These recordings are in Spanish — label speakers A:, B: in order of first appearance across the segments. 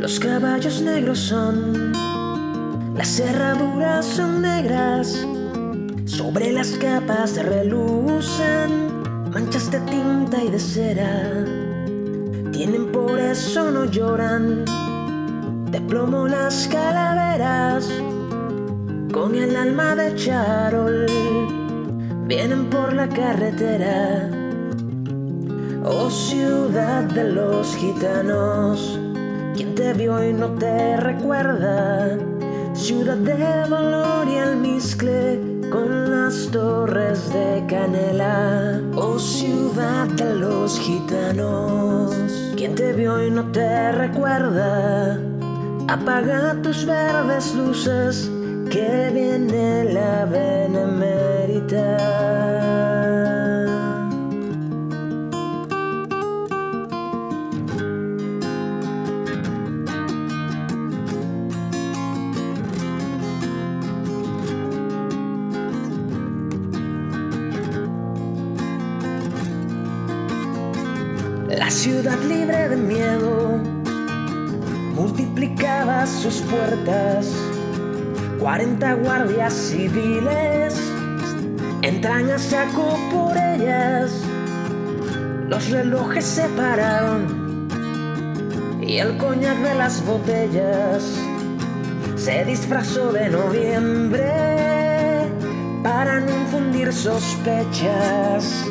A: Los caballos negros son, las cerraduras son negras, sobre las capas relucen manchas de tinta y de cera. Tienen por eso no lloran, de plomo las calaveras, con el alma de charol, vienen por la carretera. Oh ciudad de los gitanos, quien te vio y no te recuerda, ciudad de dolor y almizcle con las torres de canela. Oh ciudad de los gitanos, quien te vio y no te recuerda, apaga tus verdes luces que viene la benemérita. La ciudad libre de miedo multiplicaba sus puertas. 40 guardias civiles entran a saco por ellas. Los relojes se pararon y el coñac de las botellas se disfrazó de noviembre para no infundir sospechas.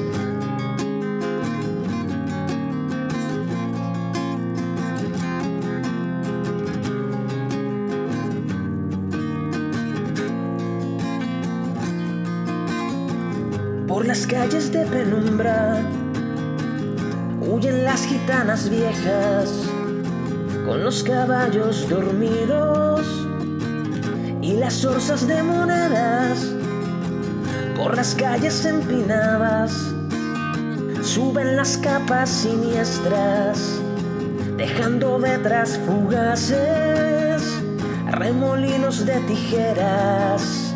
A: Por las calles de penumbra huyen las gitanas viejas con los caballos dormidos y las orzas de monedas. Por las calles empinadas suben las capas siniestras, dejando detrás fugaces remolinos de tijeras.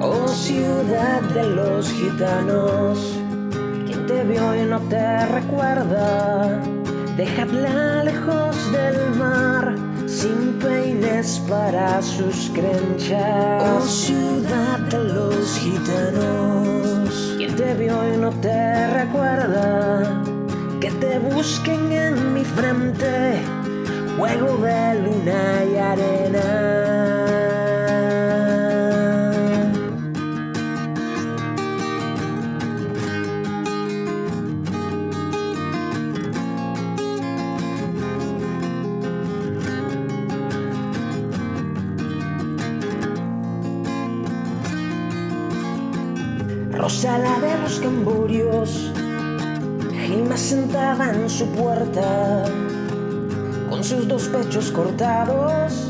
A: Oh ciudad de los gitanos, quien te vio y no te recuerda, dejadla lejos del mar, sin peines para sus crenchas. Oh ciudad de los gitanos, quien te vio y no te recuerda, que te busquen en mi frente, juego de luna y arena. Rosala de los Camburios, Gilma sentada en su puerta, con sus dos pechos cortados,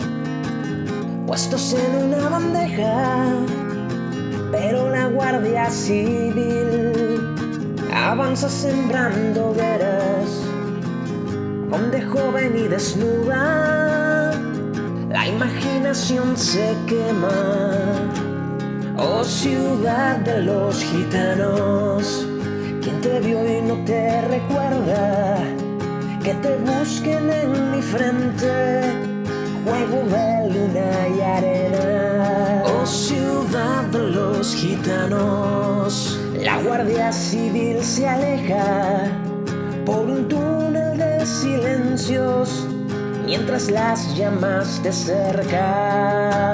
A: puestos en una bandeja, pero la Guardia Civil avanza sembrando hogueras, donde joven y desnuda, la imaginación se quema. Oh ciudad de los gitanos, quien te vio y no te recuerda, que te busquen en mi frente, juego de luna y arena. Oh ciudad de los gitanos, la guardia civil se aleja por un túnel de silencios, mientras las llamas te cercan.